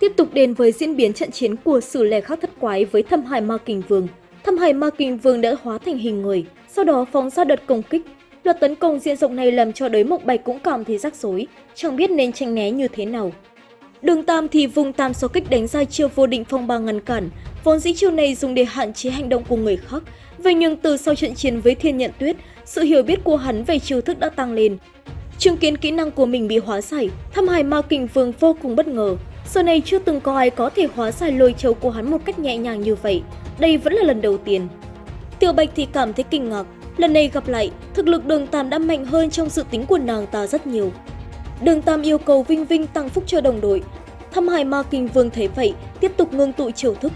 Tiếp tục đến với diễn biến trận chiến của sử lẻ khắc thất quái với thâm hải ma kình vương. Thâm hải ma kình vương đã hóa thành hình người, sau đó phóng ra đợt công kích. Đợt tấn công diện rộng này làm cho đới mộc bạch cũng cảm thấy rắc rối, chẳng biết nên tranh né như thế nào. Đường Tam thì vùng tam so kích đánh ra chiêu vô định phong ba ngăn cản, vốn dĩ chiêu này dùng để hạn chế hành động của người khác. Vậy nhưng từ sau trận chiến với thiên nhận tuyết, sự hiểu biết của hắn về chiêu thức đã tăng lên. Chứng kiến kỹ năng của mình bị hóa giải, thâm hải ma kình vương vô cùng bất ngờ. Giờ này chưa từng có ai có thể hóa giải lôi châu của hắn một cách nhẹ nhàng như vậy. Đây vẫn là lần đầu tiên. Tiểu Bạch thì cảm thấy kinh ngạc. Lần này gặp lại, thực lực đường Tam đã mạnh hơn trong dự tính của nàng ta rất nhiều. Đường Tam yêu cầu Vinh Vinh tăng phúc cho đồng đội. Thâm Hải Ma Kinh Vương thấy vậy, tiếp tục ngưng tụ chiêu thức.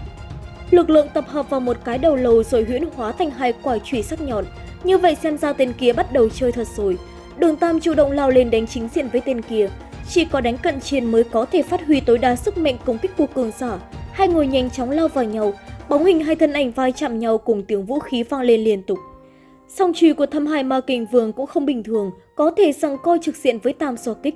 Lực lượng tập hợp vào một cái đầu lầu rồi huyễn hóa thành hai quả chùy sắc nhọn. Như vậy xem ra tên kia bắt đầu chơi thật rồi. Đường Tam chủ động lao lên đánh chính diện với tên kia. Chỉ có đánh cận chiến mới có thể phát huy tối đa sức mạnh công kích của cường giả. Hai người nhanh chóng lao vào nhau, bóng hình hai thân ảnh vai chạm nhau cùng tiếng vũ khí vang lên liên tục. Song trùy của thâm hải ma kình vương cũng không bình thường, có thể rằng coi trực diện với tam so kích.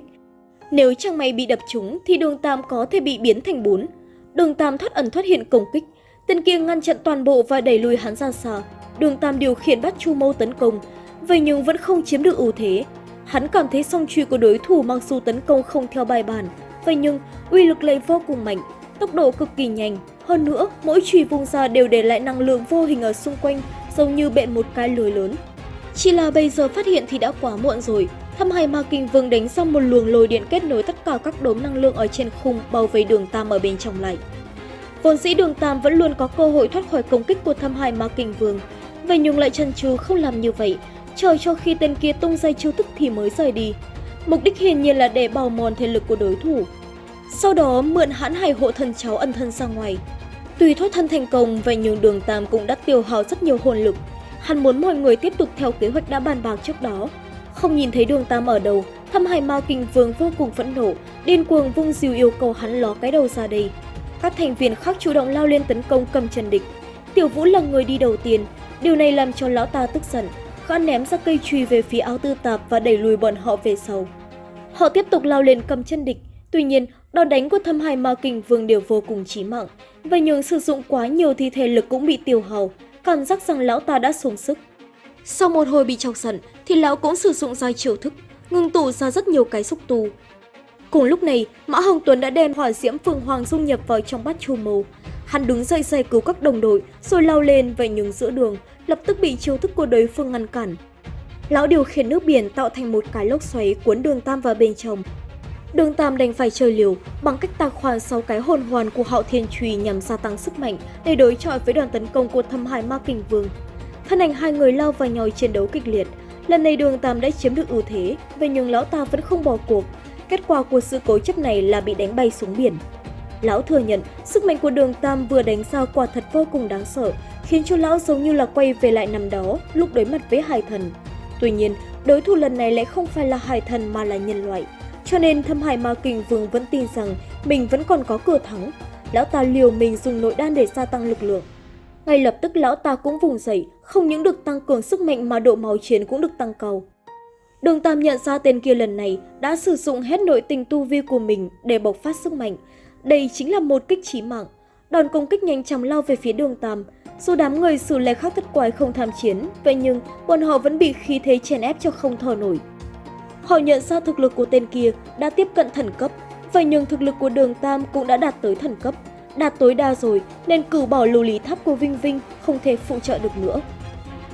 Nếu chẳng may bị đập trúng thì đường tam có thể bị biến thành bốn. Đường tam thoát ẩn thoát hiện công kích, tên kia ngăn chặn toàn bộ và đẩy lùi hắn ra xa. Đường tam điều khiển bắt chu mâu tấn công, vậy nhưng vẫn không chiếm được ưu thế. Hắn cảm thấy song truy của đối thủ mặc dù tấn công không theo bài bản, vậy nhưng uy lực lại vô cùng mạnh, tốc độ cực kỳ nhanh. Hơn nữa, mỗi chùy vung ra đều để lại năng lượng vô hình ở xung quanh, giống như bện một cái lưới lớn. Chỉ là bây giờ phát hiện thì đã quá muộn rồi. Thâm Hải Ma Kinh Vương đánh xong một luồng lôi điện kết nối tất cả các đốm năng lượng ở trên khung bao vây đường Tam ở bên trong lại. Vốn dĩ đường Tam vẫn luôn có cơ hội thoát khỏi công kích của Thâm Hải Ma Kinh Vương, vậy nhưng lại chần chừ không làm như vậy, chờ cho khi tên kia tung ra chiêu thức thì mới rời đi. Mục đích hiển nhiên là để bào mòn thể lực của đối thủ. Sau đó mượn hãn hải hộ thần cháu ẩn thân ra ngoài. tùy thoát thân thành công, và nhường đường Tam cũng đã tiêu hao rất nhiều hồn lực. Hắn muốn mọi người tiếp tục theo kế hoạch đã bàn bạc trước đó. Không nhìn thấy đường Tam ở đâu, thâm hải ma kinh vương vô cùng phẫn nộ, điên cuồng vung diều yêu cầu hắn ló cái đầu ra đây. Các thành viên khác chủ động lao lên tấn công cầm chân địch. Tiểu Vũ là người đi đầu tiên, điều này làm cho lão ta tức giận. Gã ném ra cây chùy về phía áo tư tạp và đẩy lùi bọn họ về sau. Họ tiếp tục lao lên cầm chân địch, tuy nhiên đòn đánh của thâm hải ma kinh vương đều vô cùng chí mạng. Vậy nhưng sử dụng quá nhiều thì thể lực cũng bị tiêu hao, cảm giác rằng lão ta đã xuống sức. Sau một hồi bị chọc giận thì lão cũng sử dụng ra chiều thức, ngưng tụ ra rất nhiều cái xúc tu. Cùng lúc này, Mã Hồng Tuấn đã đem hỏa diễm Phương Hoàng dung nhập vào trong bát chu mâu. Hắn đứng dậy giải cứu các đồng đội, rồi lao lên và nhường giữa đường, lập tức bị chiêu thức của đối phương ngăn cản. Lão điều khiển nước biển tạo thành một cái lốc xoáy cuốn đường Tam vào bên trong. Đường Tam đành phải chơi liều bằng cách tạc khoan sau cái hồn hoàn của Hạo Thiên Trùy nhằm gia tăng sức mạnh để đối chọi với đoàn tấn công của Thâm Hải Ma Kình Vương. Thân ảnh hai người lao vào nhau chiến đấu kịch liệt. Lần này Đường Tam đã chiếm được ưu thế, vậy nhưng lão ta vẫn không bỏ cuộc. Kết quả của sự cố chấp này là bị đánh bay xuống biển. Lão thừa nhận sức mạnh của Đường Tam vừa đánh ra quả thật vô cùng đáng sợ, khiến cho lão giống như là quay về lại năm đó, lúc đối mặt với hải thần. Tuy nhiên, đối thủ lần này lại không phải là hải thần mà là nhân loại. Cho nên thâm hải ma kình vương vẫn tin rằng mình vẫn còn có cửa thắng. Lão ta liều mình dùng nội đan để gia tăng lực lượng. Ngay lập tức lão ta cũng vùng dậy, không những được tăng cường sức mạnh mà độ máu chiến cũng được tăng cao. Đường Tam nhận ra tên kia lần này đã sử dụng hết nội tình tu vi của mình để bộc phát sức mạnh. Đây chính là một kích chí mạng. Đòn công kích nhanh chóng lao về phía đường Tam. Dù đám người xử lệ khác thất quái không tham chiến, vậy nhưng bọn họ vẫn bị khí thế chèn ép cho không thở nổi. Họ nhận ra thực lực của tên kia đã tiếp cận thần cấp, vậy nhưng thực lực của đường Tam cũng đã đạt tới thần cấp. Đạt tối đa rồi nên cử bỏ lưu lý tháp của Vinh Vinh không thể phụ trợ được nữa.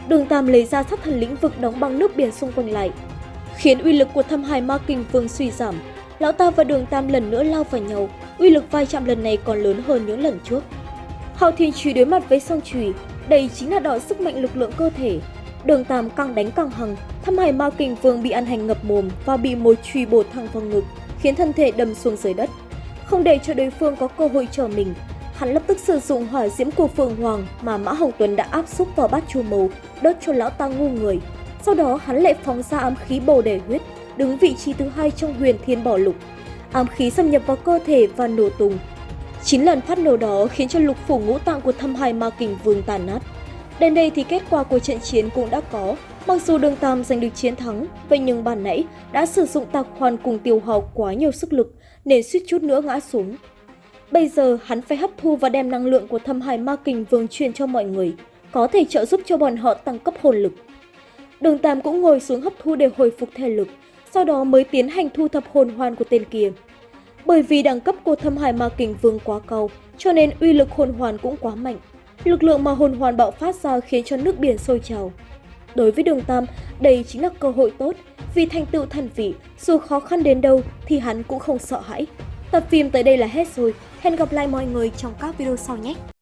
Đường Tam lấy ra sát thần lĩnh vực đóng băng nước biển xung quanh lại, khiến uy lực của thâm hải ma kinh vương suy giảm. Lão ta và đường Tam lần nữa lao vào nhau, uy lực vai chạm lần này còn lớn hơn những lần trước. Hạo Thiên Trùy đối mặt với song trùy, đây chính là đòi sức mạnh lực lượng cơ thể. Đường Tam càng đánh càng hằng, thâm hải ma kinh vương bị ăn hành ngập mồm và bị một chùy bổ thẳng vào ngực, khiến thân thể đâm xuống dưới đất. Không để cho đối phương có cơ hội trở mình, hắn lập tức sử dụng hỏa diễm của Phượng Hoàng mà Mã Hồng Tuấn đã áp xúc vào bát chu màu, đốt cho lão ta ngu người. Sau đó hắn lại phóng ra ám khí bồ đề huyết, đứng vị trí thứ hai trong huyền thiên bỏ lục. Ám khí xâm nhập vào cơ thể và nổ tung. Chín lần phát nổ đó khiến cho lục phủ ngũ tạng của thâm hải ma kình vương tàn nát. Đến đây thì kết quả của trận chiến cũng đã có. Mặc dù đường Tam giành được chiến thắng, vậy nhưng bàn nãy đã sử dụng tạc hoàn cùng tiêu hao quá nhiều sức lực nên suýt chút nữa ngã xuống. Bây giờ hắn phải hấp thu và đem năng lượng của thâm hải ma kình vương truyền cho mọi người, có thể trợ giúp cho bọn họ tăng cấp hồn lực. Đường Tam cũng ngồi xuống hấp thu để hồi phục thể lực, sau đó mới tiến hành thu thập hồn hoàn của tên kia. Bởi vì đẳng cấp của thâm hải ma kình vương quá cao, cho nên uy lực hồn hoàn cũng quá mạnh. Lực lượng mà hồn hoàn bạo phát ra khiến cho nước biển sôi trào. Đối với đường Tam, đây chính là cơ hội tốt, vì thành tựu thần vị, dù khó khăn đến đâu thì hắn cũng không sợ hãi. Tập phim tới đây là hết rồi, hẹn gặp lại mọi người trong các video sau nhé!